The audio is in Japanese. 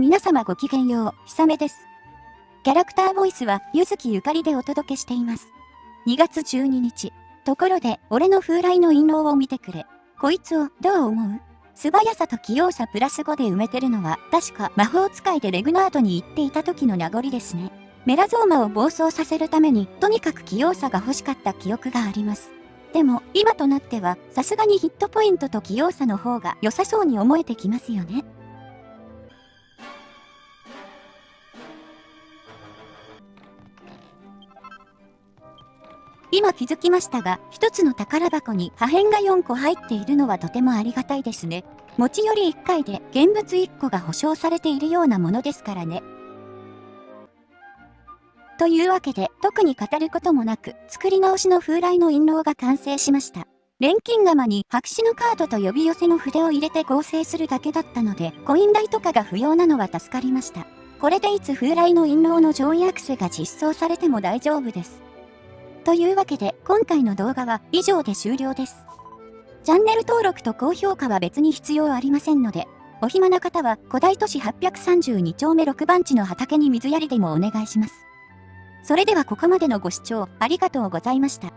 皆様ごきげんよう、ひさめです。キャラクターボイスは、ゆずきゆかりでお届けしています。2月12日。ところで、俺の風来の印籠を見てくれ。こいつを、どう思う？素早さと器用さプラス5で埋めてるのは、確か魔法使いでレグナートに行っていた時の名残ですね。メラゾーマを暴走させるために、とにかく器用さが欲しかった記憶があります。でも、今となっては、さすがにヒットポイントと器用さの方が良さそうに思えてきますよね。今気づきましたが、一つの宝箱に破片が4個入っているのはとてもありがたいですね。持ち寄り1回で現物1個が保証されているようなものですからね。というわけで、特に語ることもなく、作り直しの風来の印籠が完成しました。錬金釜に白紙のカードと呼び寄せの筆を入れて合成するだけだったので、コイン代とかが不要なのは助かりました。これでいつ風来の印籠の上位アクセが実装されても大丈夫です。というわけで今回の動画は以上で終了です。チャンネル登録と高評価は別に必要ありませんので、お暇な方は古代都市832丁目6番地の畑に水やりでもお願いします。それではここまでのご視聴ありがとうございました。